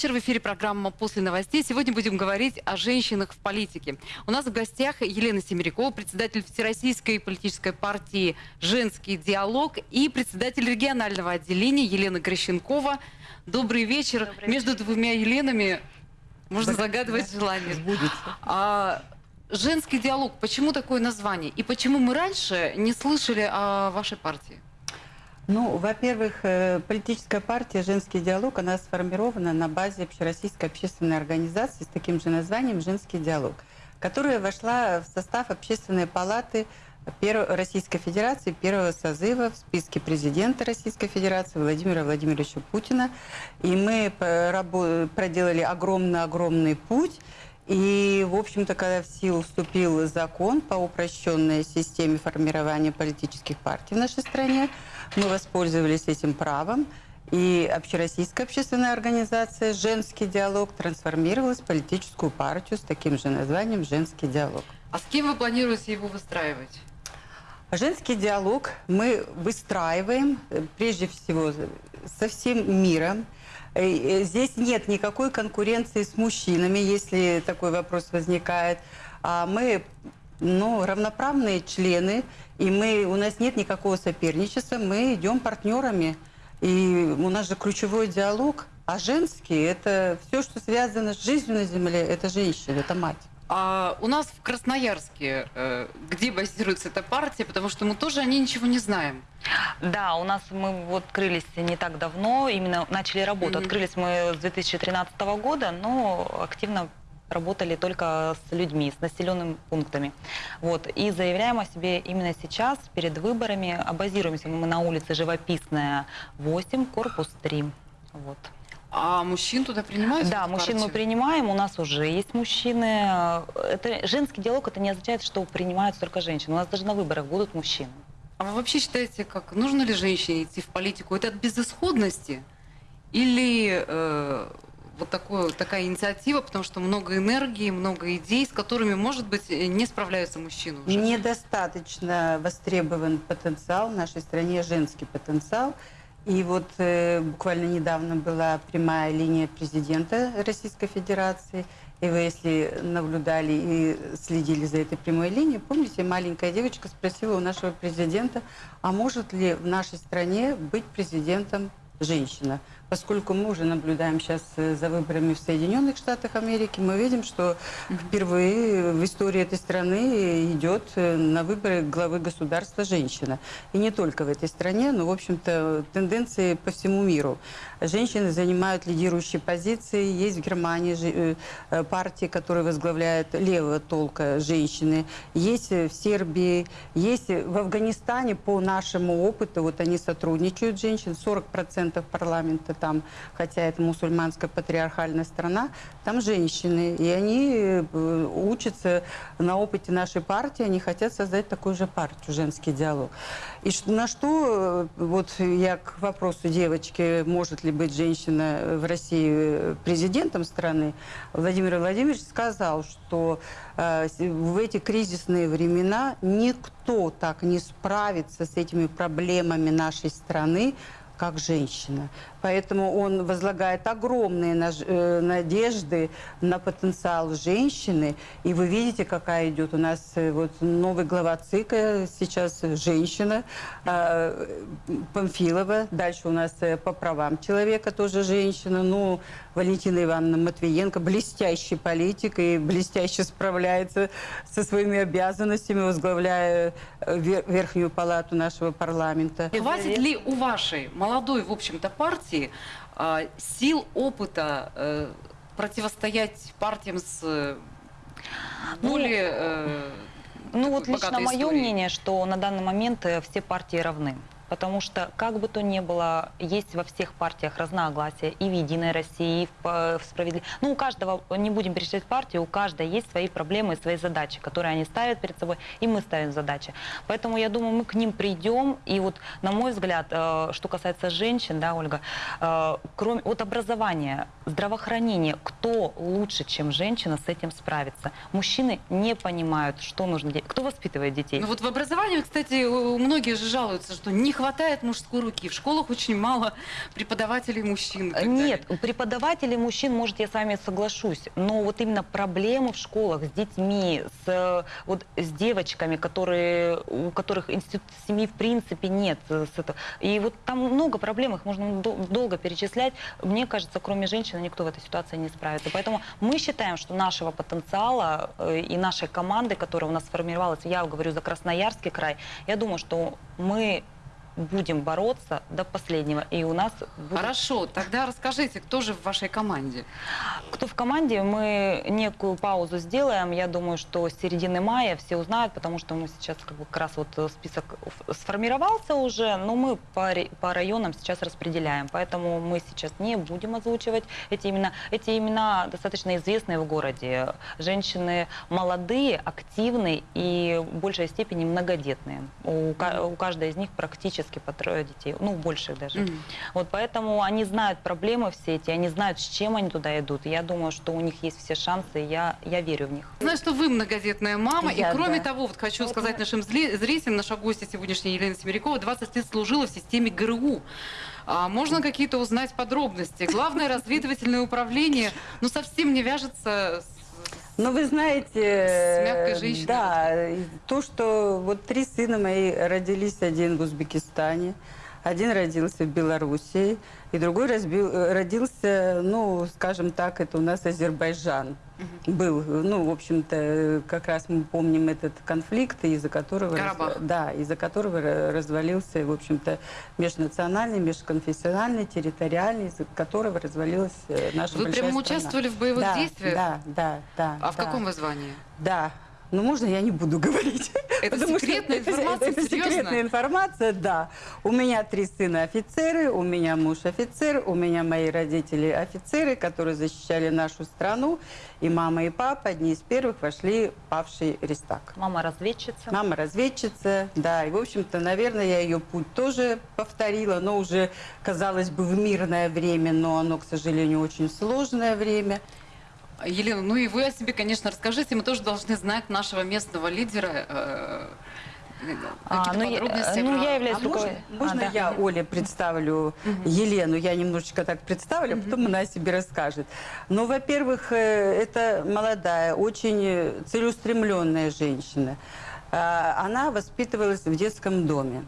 вечер. В эфире программа «После новостей». Сегодня будем говорить о женщинах в политике. У нас в гостях Елена Семерякова, председатель Всероссийской политической партии «Женский диалог» и председатель регионального отделения Елена Грощенкова. Добрый вечер. Добрый Между двумя Еленами можно загадывать желание. А, женский диалог. Почему такое название? И почему мы раньше не слышали о вашей партии? Ну, во-первых, э, политическая партия «Женский диалог», она сформирована на базе общероссийской общественной организации с таким же названием «Женский диалог», которая вошла в состав Общественной палаты Российской Федерации первого созыва в списке президента Российской Федерации Владимира Владимировича Путина. И мы проделали огромный-огромный путь. И, в общем-то, когда в силу вступил закон по упрощенной системе формирования политических партий в нашей стране, мы воспользовались этим правом, и общероссийская общественная организация «Женский диалог» трансформировалась в политическую партию с таким же названием «Женский диалог». А с кем вы планируете его выстраивать? Женский диалог мы выстраиваем, э, прежде всего, со всем миром. Э, э, здесь нет никакой конкуренции с мужчинами, если такой вопрос возникает. А мы ну, равноправные члены, и мы, у нас нет никакого соперничества, мы идем партнерами. И у нас же ключевой диалог, а женский – это все, что связано с жизнью на земле, это женщина, это мать. А у нас в Красноярске, э, где базируется эта партия, потому что мы тоже о ней ничего не знаем. Да, у нас мы вот открылись не так давно, именно начали работу. Mm -hmm. Открылись мы с 2013 года, но активно работали только с людьми, с населенными пунктами. Вот. И заявляем о себе именно сейчас, перед выборами. А базируемся мы на улице Живописная, 8, корпус 3. Вот. А мужчин туда принимают? Да, мужчин партию? мы принимаем, у нас уже есть мужчины. Это, женский диалог, это не означает, что принимаются только женщины. У нас даже на выборах будут мужчины. А вы вообще считаете, как нужно ли женщине идти в политику? Это от безысходности? Или э, вот такое, такая инициатива, потому что много энергии, много идей, с которыми, может быть, не справляются мужчины уже? Недостаточно востребован потенциал в нашей стране, женский потенциал. И вот э, буквально недавно была прямая линия президента Российской Федерации. И вы, если наблюдали и следили за этой прямой линией, помните, маленькая девочка спросила у нашего президента, а может ли в нашей стране быть президентом женщина. Поскольку мы уже наблюдаем сейчас э, за выборами в Соединенных Штатах Америки, мы видим, что впервые в истории этой страны идет э, на выборы главы государства женщина. И не только в этой стране, но, в общем-то, тенденции по всему миру. Женщины занимают лидирующие позиции. Есть в Германии э, партии, которые возглавляют левого толка женщины. Есть в Сербии, есть в Афганистане по нашему опыту, вот они сотрудничают, женщин, 40% парламента там, хотя это мусульманская патриархальная страна, там женщины. И они э, учатся на опыте нашей партии, они хотят создать такую же партию, женский диалог. И на что, э, вот я к вопросу девочки, может ли быть женщина в России э, президентом страны, Владимир Владимирович сказал, что э, в эти кризисные времена никто так не справится с этими проблемами нашей страны, как женщина. Поэтому он возлагает огромные э, надежды на потенциал женщины. И вы видите, какая идет у нас э, вот новый глава ЦИКа, сейчас женщина, а, Памфилова. Дальше у нас э, по правам человека тоже женщина. Ну, Валентина Ивановна Матвиенко, блестящий политик и блестяще справляется со своими обязанностями, возглавляя Верхнюю палату нашего парламента. Хватит ли у вашей молодой, в общем-то, партии а, сил, опыта э, противостоять партиям с э, ну, более... Э, ну вот лично мое мнение, что на данный момент все партии равны потому что, как бы то ни было, есть во всех партиях разногласия, и в «Единой России», и в, в «Справедливой». Ну, у каждого, не будем перечислять партии, у каждой есть свои проблемы, свои задачи, которые они ставят перед собой, и мы ставим задачи. Поэтому, я думаю, мы к ним придем, и вот, на мой взгляд, э, что касается женщин, да, Ольга, э, кроме вот образования, здравоохранения, кто лучше, чем женщина, с этим справится? Мужчины не понимают, что нужно делать. Кто воспитывает детей? Ну вот в образовании, кстати, многие же жалуются, что не хватает мужской руки. В школах очень мало преподавателей мужчин. Нет, преподавателей мужчин, может, я с вами соглашусь, но вот именно проблемы в школах с детьми, с, вот, с девочками, которые, у которых институт семьи в принципе нет. С этого. И вот там много проблем, их можно долго перечислять. Мне кажется, кроме женщин, никто в этой ситуации не справится. Поэтому мы считаем, что нашего потенциала э, и нашей команды, которая у нас сформировалась, я говорю за Красноярский край, я думаю, что мы будем бороться до последнего. И у нас будет... Хорошо, тогда расскажите, кто же в вашей команде? Кто в команде? Мы некую паузу сделаем. Я думаю, что с середины мая все узнают, потому что мы сейчас как, бы, как раз вот список сформировался уже, но мы по, по районам сейчас распределяем. Поэтому мы сейчас не будем озвучивать эти имена. Эти имена достаточно известные в городе. Женщины молодые, активные и в большей степени многодетные. У, у каждой из них практически практически по трое детей, ну, больше даже. Mm -hmm. Вот поэтому они знают проблемы все эти, они знают, с чем они туда идут. Я думаю, что у них есть все шансы, я, я верю в них. Знаю, что вы многодетная мама, я, и кроме да. того, вот хочу вот сказать мы... нашим зрителям, наша гостья сегодняшняя Елена Семерякова 20 лет служила в системе ГРУ. А можно какие-то узнать подробности? Главное разведывательное управление, ну, совсем не вяжется с ну, вы знаете, с мягкой женщиной. Да, то, что вот три сына мои родились, один в Узбекистане, один родился в Белоруссии, и другой разбил, родился, ну, скажем так, это у нас Азербайджан угу. был. Ну, в общем-то, как раз мы помним этот конфликт, из-за которого... Карабах. Да, из-за которого развалился, в общем-то, межнациональный, межконфессиональный, территориальный, из-за которого развалилась э, наша Вы прямо страна. участвовали в боевых да, действиях? Да, да, да. А да. в каком вы звании? Да, ну, можно я не буду говорить? Это секретная что информация? Это, это секретная информация, да. У меня три сына офицеры, у меня муж офицер, у меня мои родители офицеры, которые защищали нашу страну. И мама, и папа одни из первых вошли в павший Рестак. Мама разведчица? Мама разведчица, да. И, в общем-то, наверное, я ее путь тоже повторила, но уже, казалось бы, в мирное время, но оно, к сожалению, очень сложное время. Елена, ну и вы о себе, конечно, расскажите. Мы тоже должны знать нашего местного лидера. Э, а, ну, я, ну, я являюсь а руковод... Можно, можно а, да. я, Оля, представлю угу. Елену? Я немножечко так представлю, угу. а потом она о себе расскажет. Ну, во-первых, э, это молодая, очень целеустремленная женщина. А, она воспитывалась в детском доме.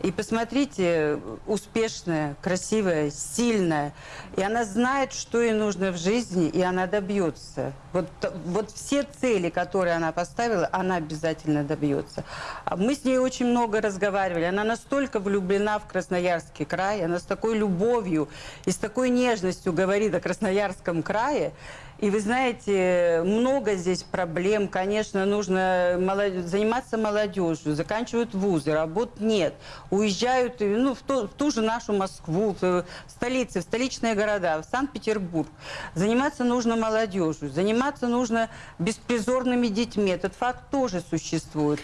И посмотрите, успешная, красивая, сильная. И она знает, что ей нужно в жизни, и она добьется. Вот, вот все цели, которые она поставила, она обязательно добьется. А мы с ней очень много разговаривали. Она настолько влюблена в Красноярский край, она с такой любовью и с такой нежностью говорит о Красноярском крае. И вы знаете, много здесь проблем. Конечно, нужно молод... заниматься молодежью. Заканчивают вузы, работ нет. Уезжают ну, в, ту, в ту же нашу Москву, в столицы, в столичные города, в Санкт-Петербург. Заниматься нужно молодежью. Заниматься нужно беспризорными детьми. Этот факт тоже существует.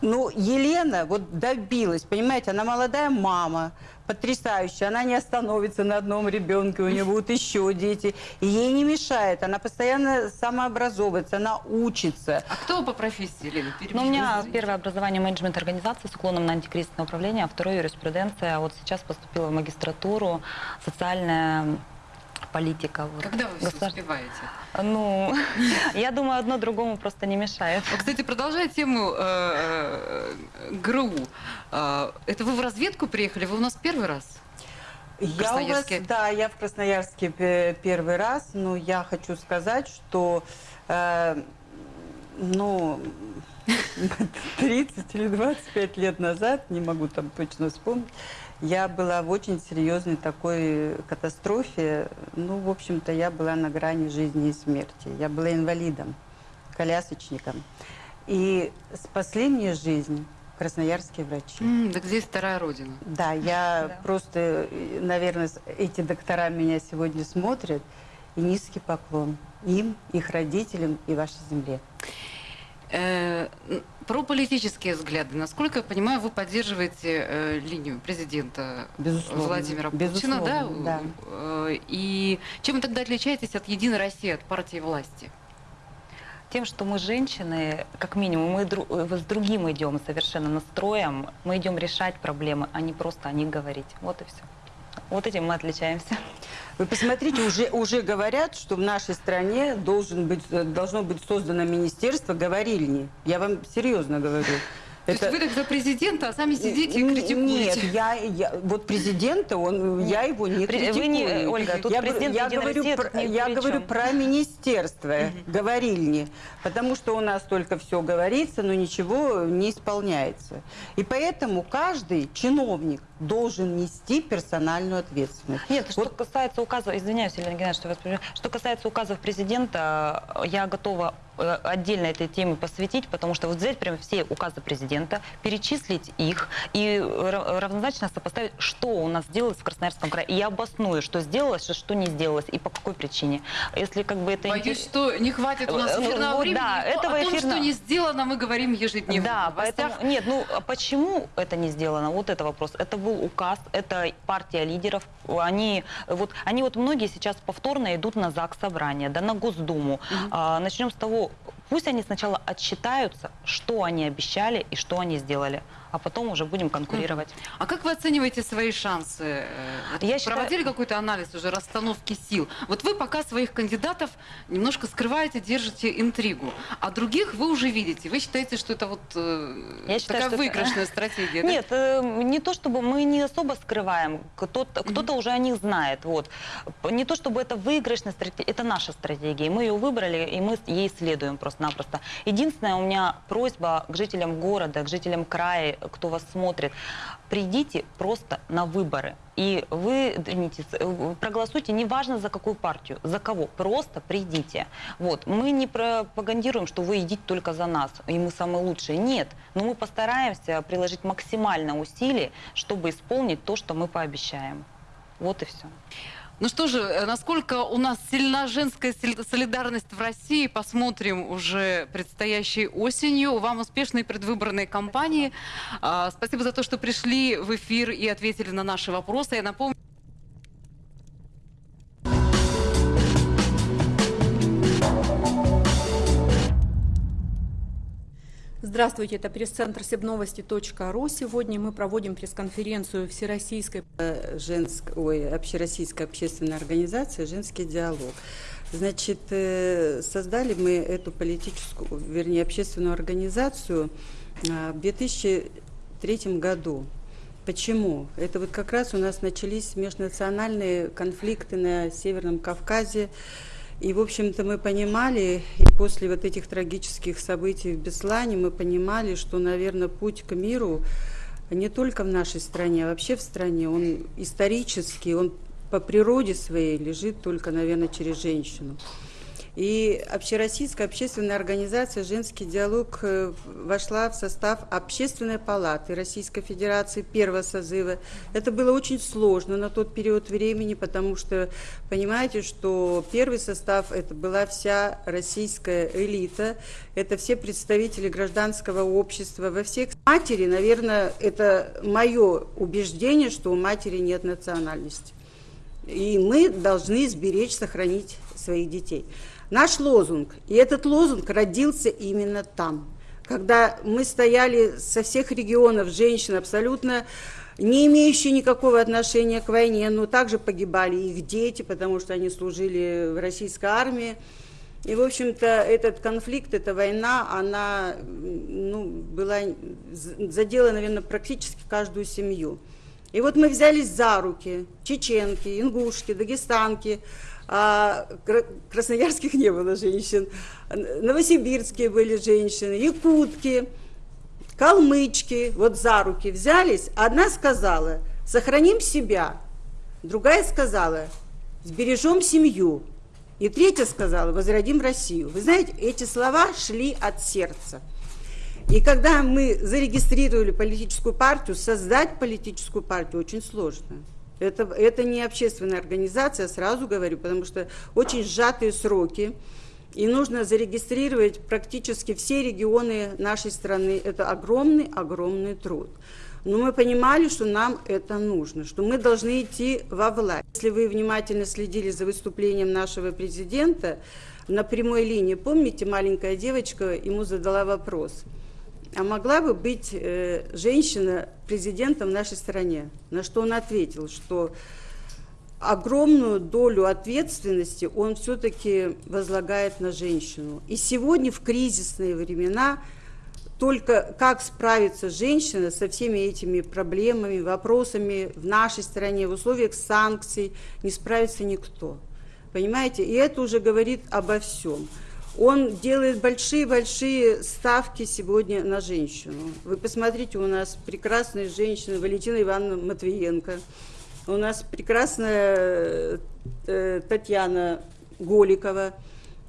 Ну, Елена вот добилась, понимаете, она молодая мама, потрясающая. Она не остановится на одном ребенке, у нее будут еще дети. И ей не мешает. Она постоянно самообразовывается, она учится. А кто по профессии, Елена? Ну, у меня первое образование менеджмент организации с уклоном на антикризисное управление, а второе юриспруденция. А вот сейчас поступила в магистратуру социальная политика. Вот. Когда вы Государ... все успеваете? Ну, я думаю, одно другому просто не мешает. Кстати, продолжая тему э, э, ГРУ, э, это вы в разведку приехали? Вы у нас первый раз? Я у вас, да, я в Красноярске первый раз, но я хочу сказать, что, э, ну, 30 или 25 лет назад, не могу там точно вспомнить, я была в очень серьезной такой катастрофе. Ну, в общем-то, я была на грани жизни и смерти. Я была инвалидом, колясочником. И спасли мне жизнь красноярские врачи. Mm, так здесь вторая родина. Да, я да. просто, наверное, эти доктора меня сегодня смотрят. И низкий поклон им, их родителям и вашей земле. Э, про политические взгляды. Насколько я понимаю, вы поддерживаете э, линию президента Безусловно. Владимира Путина, Безусловно, да? да? Э, и чем вы тогда отличаетесь от Единой России, от партии власти? Тем, что мы женщины, как минимум, мы дру, э, с другим идем совершенно настроем, мы идем решать проблемы, а не просто о них говорить. Вот и все. Вот этим мы отличаемся. Вы посмотрите, уже, уже говорят, что в нашей стране должен быть, должно быть создано министерство говорильни. Я вам серьезно говорю. То это... есть вы так за президента, а сами сидите и критикуете? Нет, я, я вот президента, он, я его не критикую. Вы не, Ольга, тут я, президент я говорю, про, я говорю про министерство, говорильни, потому что у нас только все говорится, но ничего не исполняется. И поэтому каждый чиновник должен нести персональную ответственность. Нет, вот. что касается указов, извиняюсь, Елена Геннадьевна, что вас что касается указов президента, я готова отдельно этой теме посвятить, потому что вот взять прямо все указы президента, перечислить их и равнозначно сопоставить, что у нас сделалось в Красноярском крае. И я обосную, что сделалось, что не сделалось и по какой причине. Если как бы это... Боюсь, что не хватит у нас э, эфирного вот, времени. Да, этого о том, эфирно... что не сделано, мы говорим ежедневно. Да, поэтому... Нет, ну а почему это не сделано? Вот это вопрос. Это был указ, это партия лидеров. Они вот, они вот многие сейчас повторно идут на ЗАГС собрание, да, на Госдуму. Угу. А, начнем с того, пусть они сначала отчитаются, что они обещали и что они сделали а потом уже будем конкурировать. А как вы оцениваете свои шансы? Э, Я Проводили считаю... какой-то анализ уже расстановки сил? Вот вы пока своих кандидатов немножко скрываете, держите интригу, а других вы уже видите. Вы считаете, что это вот э, Я считаю, такая выигрышная это... стратегия? Нет, э, не то чтобы мы не особо скрываем, кто-то кто, -то, уже о них знает. Вот. Не то чтобы это выигрышная стратегия, это наша стратегия. Мы ее выбрали, и мы ей следуем просто-напросто. Единственная у меня просьба к жителям города, к жителям края, кто вас смотрит, придите просто на выборы. И вы извините, проголосуйте, неважно за какую партию, за кого, просто придите. Вот. Мы не пропагандируем, что вы идите только за нас, и мы самые лучшие. Нет, но мы постараемся приложить максимально усилий, чтобы исполнить то, что мы пообещаем. Вот и все. Ну что же, э, насколько у нас сильна женская солидарность в России, посмотрим уже предстоящей осенью. Вам успешной предвыборной кампании. А, спасибо за то, что пришли в эфир и ответили на наши вопросы. Я напомню, Здравствуйте, это пресс-центр себновости.ру. Сегодня мы проводим пресс-конференцию Всероссийской... Женск... Ой, общероссийская общественная организация «Женский диалог». Значит, э, создали мы эту политическую, вернее, общественную организацию а, в 2003 году. Почему? Это вот как раз у нас начались межнациональные конфликты на Северном Кавказе, и, в общем-то, мы понимали, и после вот этих трагических событий в Беслане, мы понимали, что, наверное, путь к миру не только в нашей стране, а вообще в стране, он исторический, он по природе своей лежит только, наверное, через женщину. И Общероссийская общественная организация «Женский диалог» э, вошла в состав Общественной палаты Российской Федерации первого созыва. Это было очень сложно на тот период времени, потому что, понимаете, что первый состав – это была вся российская элита, это все представители гражданского общества. Во всех матери, наверное, это мое убеждение, что у матери нет национальности. И мы должны сберечь, сохранить своих детей. Наш лозунг, и этот лозунг родился именно там, когда мы стояли со всех регионов, женщин абсолютно не имеющие никакого отношения к войне, но также погибали их дети, потому что они служили в российской армии. И, в общем-то, этот конфликт, эта война, она ну, была, задела, наверное, практически каждую семью. И вот мы взялись за руки, чеченки, ингушки, дагестанки, а красноярских не было женщин, новосибирские были женщины, якутки, калмычки, вот за руки взялись. Одна сказала, сохраним себя, другая сказала, сбережем семью. И третья сказала, возродим Россию. Вы знаете, эти слова шли от сердца. И когда мы зарегистрировали политическую партию, создать политическую партию очень сложно. Это, это не общественная организация, сразу говорю, потому что очень сжатые сроки. И нужно зарегистрировать практически все регионы нашей страны. Это огромный-огромный труд. Но мы понимали, что нам это нужно, что мы должны идти во власть. Если вы внимательно следили за выступлением нашего президента, на прямой линии, помните, маленькая девочка ему задала вопрос, а могла бы быть э, женщина президентом в нашей стране? На что он ответил, что огромную долю ответственности он все-таки возлагает на женщину. И сегодня в кризисные времена только как справится женщина со всеми этими проблемами, вопросами в нашей стране, в условиях санкций, не справится никто. Понимаете? И это уже говорит обо всем. Он делает большие-большие ставки сегодня на женщину. Вы посмотрите, у нас прекрасная женщина Валентина Ивановна Матвиенко, у нас прекрасная э, Татьяна Голикова,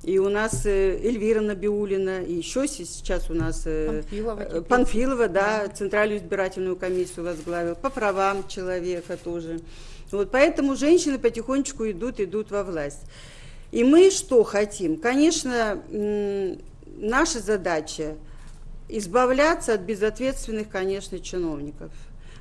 и у нас э, Эльвира Набиулина, и еще сейчас у нас э, Панфилова, Панфилова да, да, Центральную избирательную комиссию возглавил, по правам человека тоже. Вот поэтому женщины потихонечку идут, идут во власть. И мы что хотим? Конечно, наша задача избавляться от безответственных, конечно, чиновников.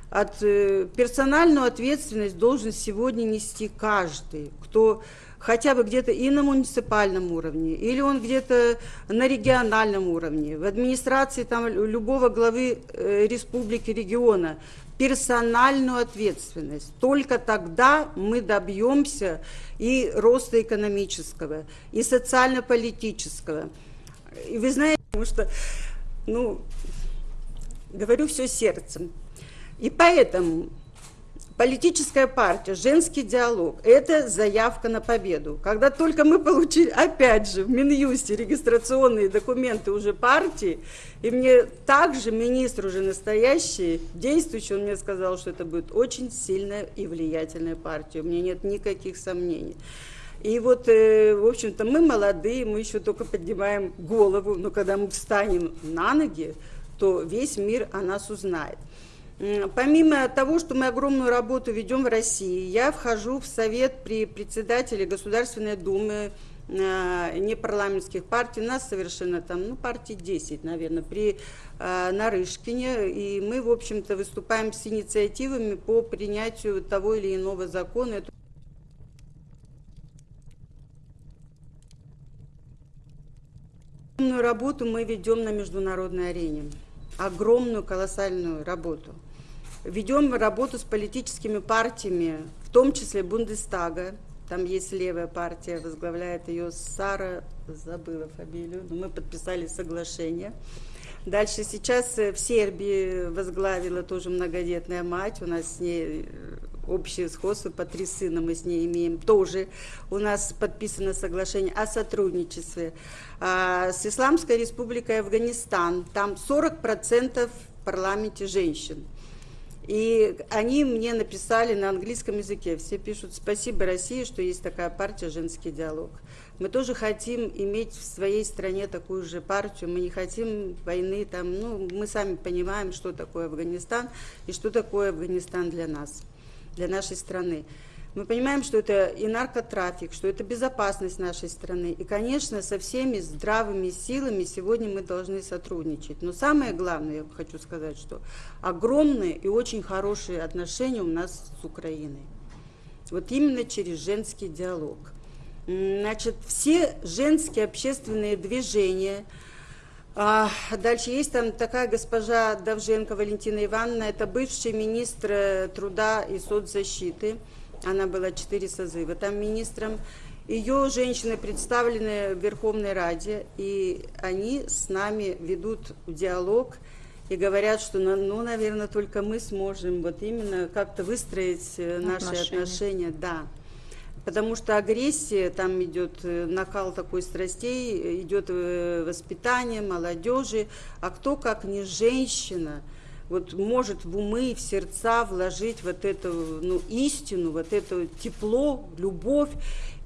От э, персональную ответственность должен сегодня нести каждый, кто хотя бы где-то и на муниципальном уровне, или он где-то на региональном уровне, в администрации там, любого главы э, республики, региона, персональную ответственность. Только тогда мы добьемся и роста экономического, и социально-политического. И вы знаете, потому что, ну, говорю все сердцем. И поэтому Политическая партия «Женский диалог» – это заявка на победу. Когда только мы получили, опять же, в Минюсте регистрационные документы уже партии, и мне также министр уже настоящий, действующий, он мне сказал, что это будет очень сильная и влиятельная партия. У меня нет никаких сомнений. И вот, э, в общем-то, мы молодые, мы еще только поднимаем голову, но когда мы встанем на ноги, то весь мир о нас узнает. Помимо того, что мы огромную работу ведем в России, я вхожу в совет при председателе Государственной Думы э, непарламентских партий, нас совершенно там, ну, партий 10, наверное, при э, Нарышкине, и мы, в общем-то, выступаем с инициативами по принятию того или иного закона. Огромную работу мы ведем на международной арене, огромную, колоссальную работу – Ведем работу с политическими партиями, в том числе Бундестага. Там есть левая партия, возглавляет ее Сара, забыла фамилию, но мы подписали соглашение. Дальше сейчас в Сербии возглавила тоже многодетная мать, у нас с ней э, общее сходство, по три сына мы с ней имеем. Тоже у нас подписано соглашение о сотрудничестве. А с Исламской республикой Афганистан, там 40% в парламенте женщин. И они мне написали на английском языке. Все пишут «Спасибо России, что есть такая партия «Женский диалог». Мы тоже хотим иметь в своей стране такую же партию. Мы не хотим войны там. Ну, мы сами понимаем, что такое Афганистан и что такое Афганистан для нас, для нашей страны. Мы понимаем, что это и наркотрафик, что это безопасность нашей страны. И, конечно, со всеми здравыми силами сегодня мы должны сотрудничать. Но самое главное, я хочу сказать, что огромные и очень хорошие отношения у нас с Украиной. Вот именно через женский диалог. Значит, все женские общественные движения, а, дальше есть там такая госпожа Давженко Валентина Ивановна, это бывший министр э, труда и соцзащиты, она была четыре созыва там министром. Ее женщины представлены в Верховной Раде, и они с нами ведут диалог и говорят, что, ну, ну наверное, только мы сможем вот именно как-то выстроить э, наши отношения. отношения. Да. Потому что агрессия, там идет э, накал такой страстей, идет э, воспитание молодежи, а кто, как не женщина, вот может в умы, в сердца вложить вот эту ну, истину, вот это тепло, любовь.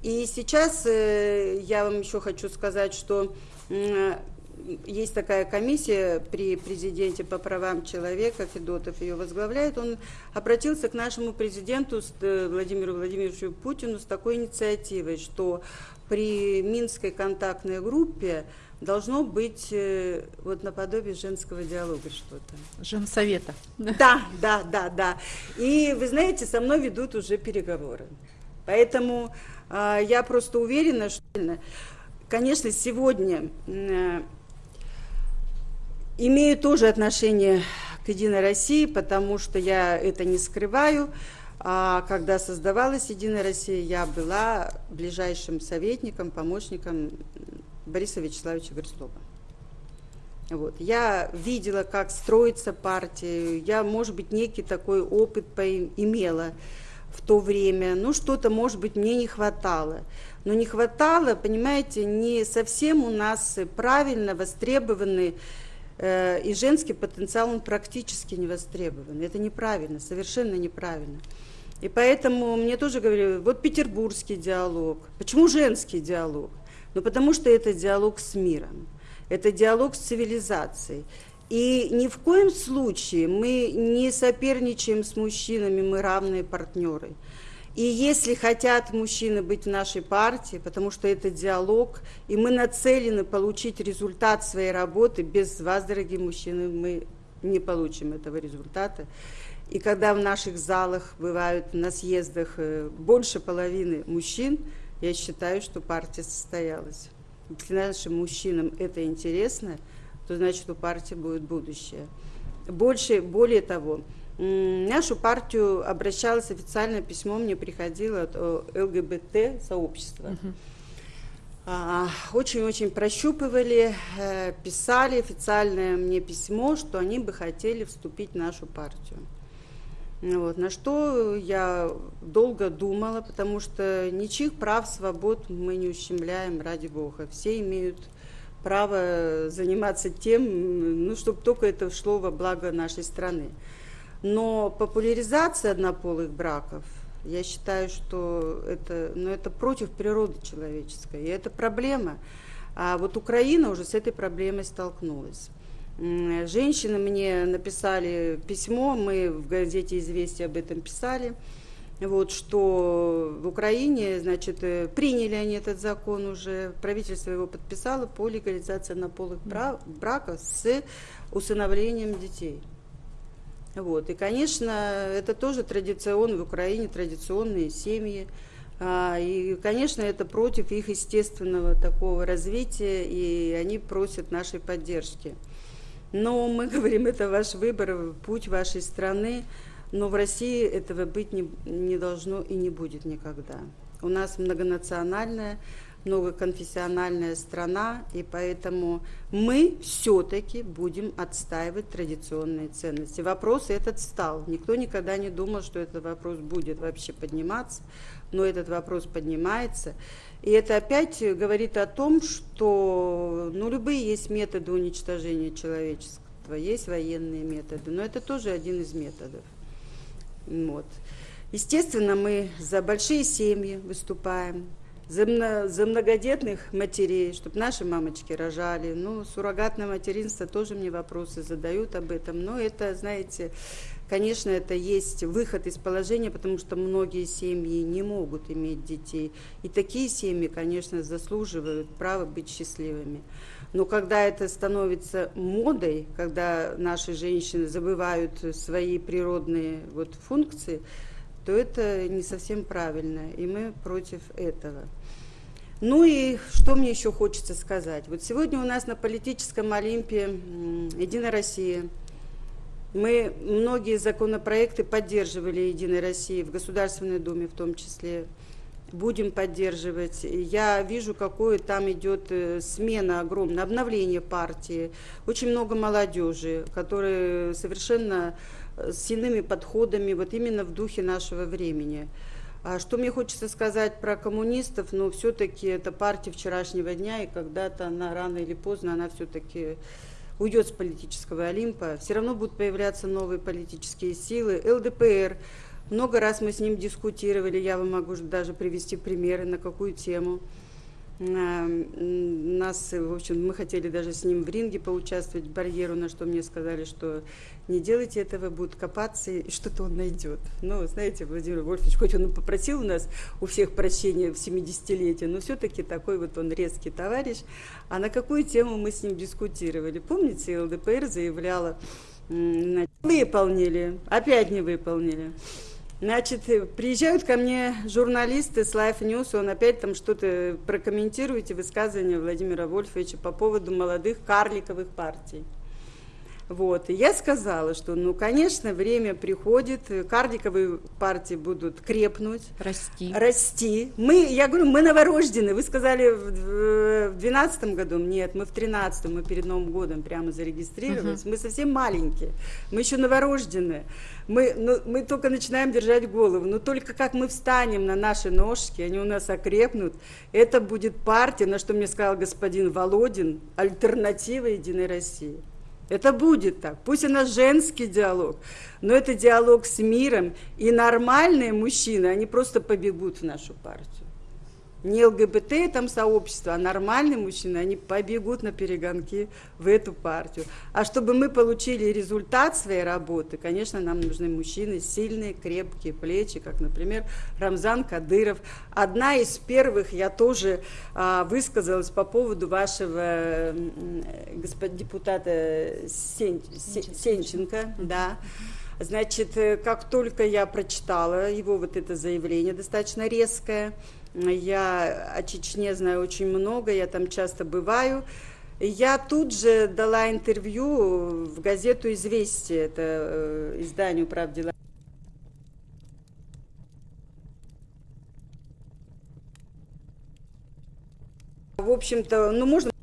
И сейчас э, я вам еще хочу сказать, что э, есть такая комиссия при президенте по правам человека, Федотов ее возглавляет, он обратился к нашему президенту э, Владимиру Владимировичу Путину с такой инициативой, что при Минской контактной группе должно быть э, вот наподобие женского диалога что-то. Женсовета. Да, да, да, да. И вы знаете, со мной ведут уже переговоры. Поэтому э, я просто уверена, что конечно, сегодня э, имею тоже отношение к «Единой России», потому что я это не скрываю. А когда создавалась «Единая Россия», я была ближайшим советником, помощником Бориса Вячеславовича Грызлова. Вот. Я видела, как строится партия, я, может быть, некий такой опыт имела в то время, ну, что-то, может быть, мне не хватало. Но не хватало, понимаете, не совсем у нас правильно востребованы э, и женский потенциал, он практически не востребован. Это неправильно, совершенно неправильно. И поэтому мне тоже говорили, вот петербургский диалог. Почему женский диалог? Ну, потому что это диалог с миром это диалог с цивилизацией. И ни в коем случае мы не соперничаем с мужчинами, мы равные партнеры. И если хотят мужчины быть в нашей партии, потому что это диалог, и мы нацелены получить результат своей работы, без вас, дорогие мужчины, мы не получим этого результата. И когда в наших залах бывают на съездах э, больше половины мужчин, я считаю, что партия состоялась если нашим мужчинам это интересно, то значит у партии будет будущее. Больше, более того, нашу партию обращалось официальное письмо, мне приходило от ЛГБТ сообщества. А, очень-очень прощупывали, э, писали официальное мне письмо, что они бы хотели вступить в нашу партию. Вот, на что я долго думала, потому что ничьих прав, свобод мы не ущемляем, ради Бога. Все имеют право заниматься тем, ну, чтобы только это шло во благо нашей страны. Но популяризация однополых браков, я считаю, что это, ну, это против природы человеческой, и это проблема. А вот Украина уже с этой проблемой столкнулась. Женщины мне написали письмо, мы в газете «Известия» об этом писали, вот, что в Украине, значит, э, приняли они этот закон уже, правительство его подписало по легализации однополых браков с усыновлением детей. Вот. И, конечно, это тоже традиционно в Украине, традиционные семьи. А, и, конечно, это против их естественного такого развития, и они просят нашей поддержки. Но мы говорим, это ваш выбор, путь вашей страны, но в России этого быть не, не должно и не будет никогда. У нас многонациональная, многоконфессиональная страна, и поэтому мы все-таки будем отстаивать традиционные ценности. Вопрос этот стал. Никто никогда не думал, что этот вопрос будет вообще подниматься, но этот вопрос поднимается. И это опять говорит о том, что ну, любые есть методы уничтожения человечества, есть военные методы, но это тоже один из методов. Вот. Естественно, мы за большие семьи выступаем, за, за многодетных матерей, чтобы наши мамочки рожали. Ну, суррогатное материнство тоже мне вопросы задают об этом. Но это, знаете, Конечно, это есть выход из положения, потому что многие семьи не могут иметь детей. И такие семьи, конечно, заслуживают права быть счастливыми. Но когда это становится модой, когда наши женщины забывают свои природные вот функции, то это не совсем правильно, и мы против этого. Ну и что мне еще хочется сказать? Вот сегодня у нас на политическом Олимпе «Единая Россия», мы многие законопроекты поддерживали Единой России в Государственной Думе в том числе. Будем поддерживать. Я вижу, какое там идет э, смена огромная, обновление партии. Очень много молодежи, которые совершенно э, с иными подходами, вот именно в духе нашего времени. А что мне хочется сказать про коммунистов, но ну, все-таки это партия вчерашнего дня, и когда-то она рано или поздно, она все-таки уйдет с политического Олимпа, все равно будут появляться новые политические силы. ЛДПР, много раз мы с ним дискутировали, я вам могу даже привести примеры, на какую тему. Нас, в общем, мы хотели даже с ним в ринге поучаствовать, барьеру, на что мне сказали, что не делайте этого, будут копаться, и что-то он найдет. Ну, знаете, Владимир Вольфович, хоть он попросил у нас у всех прощения в 70-летие, но все-таки такой вот он резкий товарищ. А на какую тему мы с ним дискутировали? Помните, ЛДПР заявляла, выполнили, опять не выполнили. Значит, э, приезжают ко мне журналисты с Life News, он опять там что-то прокомментируете, высказывания Владимира Вольфовича по поводу молодых карликовых партий. Вот. И я сказала, что, ну, конечно, время приходит, кардиковые партии будут крепнуть. Расти. Расти. Мы, я говорю, мы новорожденные. Вы сказали в двенадцатом году, нет, мы в тринадцатом, мы перед Новым годом прямо зарегистрировались. Угу. Мы совсем маленькие, мы еще новорожденные. Мы, ну, мы только начинаем держать голову. Но только как мы встанем на наши ножки, они у нас окрепнут, это будет партия, на что мне сказал господин Володин, альтернатива Единой России. Это будет так. Пусть у нас женский диалог, но это диалог с миром. И нормальные мужчины, они просто побегут в нашу партию не ЛГБТ там сообщество, а нормальные мужчины, они побегут на перегонки в эту партию. А чтобы мы получили результат своей работы, конечно, нам нужны мужчины сильные, крепкие плечи, как, например, Рамзан Кадыров. Одна из первых я тоже а, высказалась по поводу вашего господ, депутата Сен, Сенченко, Сенченко да. Значит, э, как только я прочитала его вот это заявление, достаточно резкое, я о Чечне знаю очень много, я там часто бываю. Я тут же дала интервью в газету «Известия», это э, изданию «Прав дела». В общем-то, ну, можно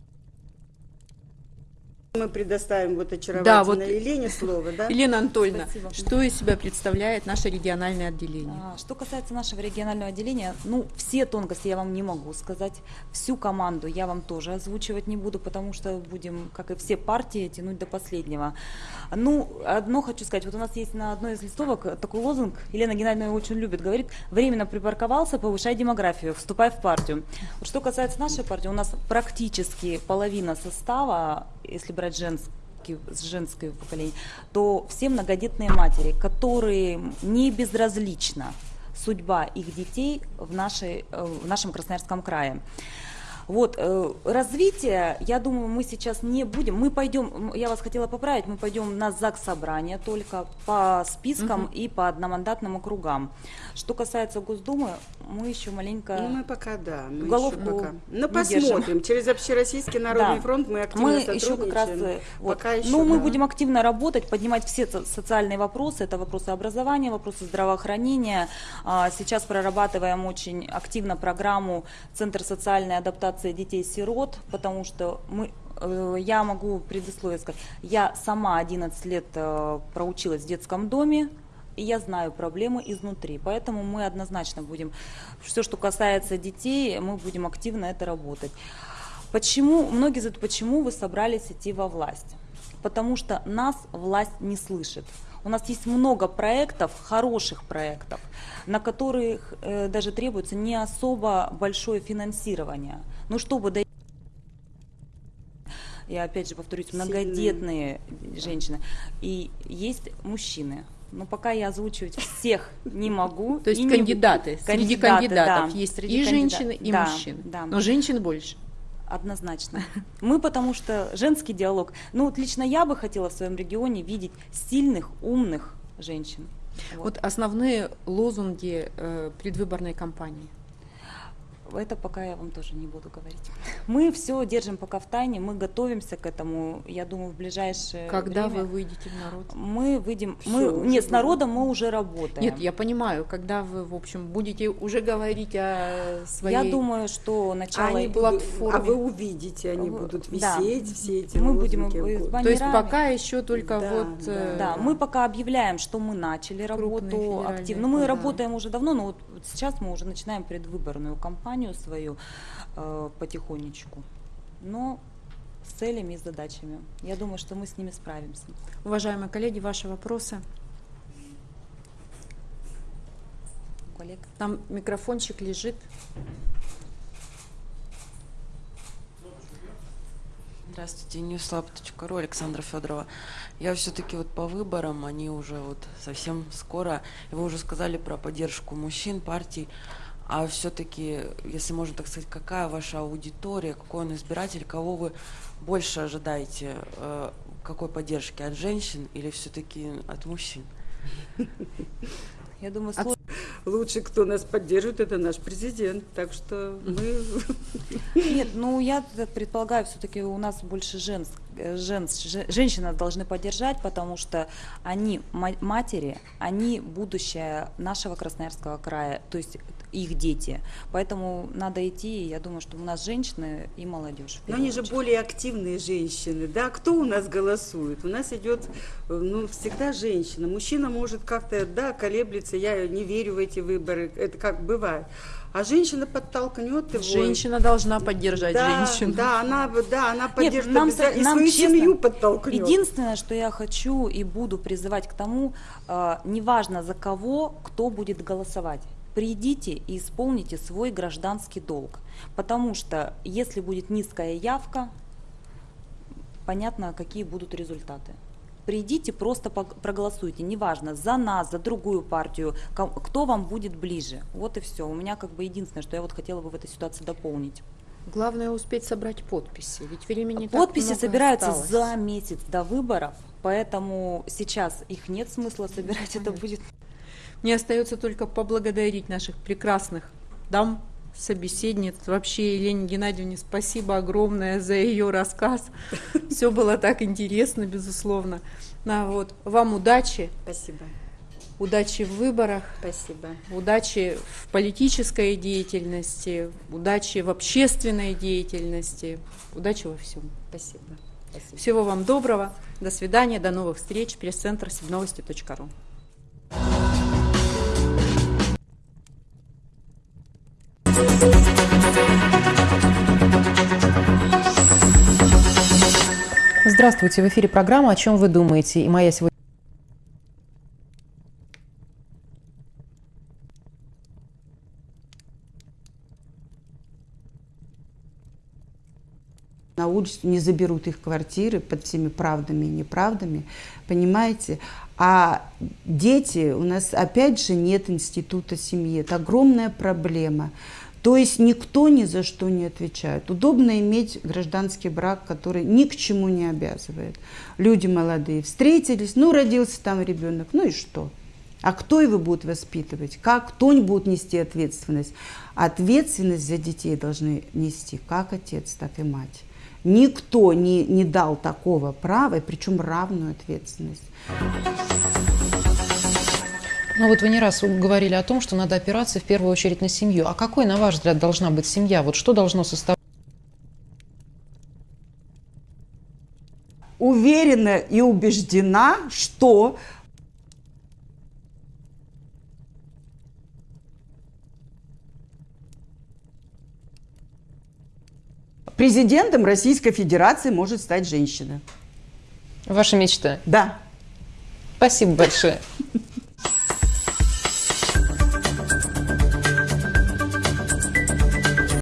мы предоставим вот очаровательной да, вот Елене слово, да? Елена Анатольевна, Спасибо. что из себя представляет наше региональное отделение? А, что касается нашего регионального отделения, ну, все тонкости я вам не могу сказать. Всю команду я вам тоже озвучивать не буду, потому что будем, как и все партии, тянуть до последнего. Ну, одно хочу сказать. Вот у нас есть на одной из листовок такой лозунг, Елена Геннадьевна очень любит, говорит, временно припарковался, повышай демографию, вступай в партию. Вот что касается нашей партии, у нас практически половина состава, если брать женский женское поколение, то все многодетные матери, которые не безразлична судьба их детей в, нашей, э, в нашем Красноярском крае. Вот, э, развитие, я думаю, мы сейчас не будем, мы пойдем, я вас хотела поправить, мы пойдем на ЗАГС собрание только по спискам угу. и по одномандатным округам. Что касается Госдумы, мы еще маленько... Ну, мы пока, да. Мы головку пока... Ну, посмотрим. Держим. Через Общероссийский народный да. фронт мы активно мы еще как раз, э, вот. пока еще, Ну, да. мы будем активно работать, поднимать все социальные вопросы. Это вопросы образования, вопросы здравоохранения. А, сейчас прорабатываем очень активно программу Центр социальной адаптации реабилитация детей-сирот, потому что мы э, я могу предисловие сказать. Я сама 11 лет э, проучилась в детском доме, и я знаю проблемы изнутри. Поэтому мы однозначно будем, все, что касается детей, мы будем активно это работать. Почему, многие задают, почему вы собрались идти во власть? Потому что нас власть не слышит. У нас есть много проектов, хороших проектов, на которых э, даже требуется не особо большое финансирование. Но чтобы дойти я опять же повторюсь, многодетные Сильные. женщины. И есть мужчины. Но пока я озвучивать всех не могу. То есть кандидаты. Среди кандидатов есть и женщины, и мужчины. Но женщин больше. Однозначно. Мы потому что женский диалог. Ну вот лично я бы хотела в своем регионе видеть сильных, умных женщин. Вот, вот основные лозунги э, предвыборной кампании – это пока я вам тоже не буду говорить. Мы все держим пока в тайне, мы готовимся к этому, я думаю, в ближайшее Когда время. вы выйдете в народ? Мы выйдем, все, мы, нет, с народом мы уже работаем. Нет, я понимаю, когда вы, в общем, будете уже говорить о своей... Я думаю, что начало... Они платформе. А вы увидите, они будут висеть, да. все эти Мы будем То есть пока еще только да, вот... Да, э, да, мы пока объявляем, что мы начали работу активно. Мы да. работаем уже давно, но вот сейчас мы уже начинаем предвыборную кампанию компанию свою э, потихонечку, но с целями и задачами. Я думаю, что мы с ними справимся. Уважаемые коллеги, ваши вопросы? Коллег. Там микрофончик лежит. Здравствуйте, newslab.ru, Александра Федорова. Я все-таки вот по выборам, они уже вот совсем скоро, и вы уже сказали про поддержку мужчин, партий. А все-таки, если можно так сказать, какая ваша аудитория, какой он избиратель, кого вы больше ожидаете, э, какой поддержки от женщин или все-таки от мужчин? Я думаю, слов... лучше кто нас поддержит, это наш президент. Так что мы... Нет, ну я предполагаю, все-таки у нас больше женск, жен, женщины должны поддержать, потому что они матери, они будущее нашего Красноярского края, то есть их дети. Поэтому надо идти, я думаю, что у нас женщины и молодежь. Но они же более активные женщины, да? Кто у нас голосует? У нас идет, ну, всегда женщина. Мужчина может как-то, да, колеблется, я не верю в эти выборы, это как бывает. А женщина подтолкнет его. Женщина должна поддержать да, женщину. Да, она, да, она поддержит Нет, нам, и нам свою честно, семью подтолкнет. Единственное, что я хочу и буду призывать к тому, э, неважно за кого, кто будет голосовать придите и исполните свой гражданский долг. Потому что если будет низкая явка, понятно, какие будут результаты. Придите, просто проголосуйте, неважно, за нас, за другую партию, кто вам будет ближе. Вот и все. У меня как бы единственное, что я вот хотела бы в этой ситуации дополнить. Главное успеть собрать подписи, ведь времени Подписи так собираются осталось. за месяц до выборов, поэтому сейчас их нет смысла собирать, это будет мне остается только поблагодарить наших прекрасных дам, собеседниц. Вообще Елене Геннадьевне спасибо огромное за ее рассказ. Все было так интересно, безусловно. На, вот. Вам удачи. Спасибо. Удачи в выборах. Спасибо. Удачи в политической деятельности, удачи в общественной деятельности, удачи во всем. Спасибо. Спасибо. Всего вам доброго. До свидания, до новых встреч. Пресс-центр сибновости.ру. Здравствуйте, в эфире программа «О чем вы думаете?» и моя сегодня на улицу, не заберут их квартиры под всеми правдами и неправдами, понимаете? А дети, у нас опять же нет института семьи, это огромная проблема. То есть никто ни за что не отвечает. Удобно иметь гражданский брак, который ни к чему не обязывает. Люди молодые встретились, ну родился там ребенок, ну и что? А кто его будет воспитывать? Как? Кто не будет нести ответственность? Ответственность за детей должны нести как отец, так и мать. Никто не, не дал такого права, и причем равную ответственность. Ну вот вы не раз говорили о том, что надо опираться в первую очередь на семью. А какой, на ваш взгляд, должна быть семья? Вот что должно составлять? Уверена и убеждена, что президентом Российской Федерации может стать женщина. Ваша мечта? Да. Спасибо большое.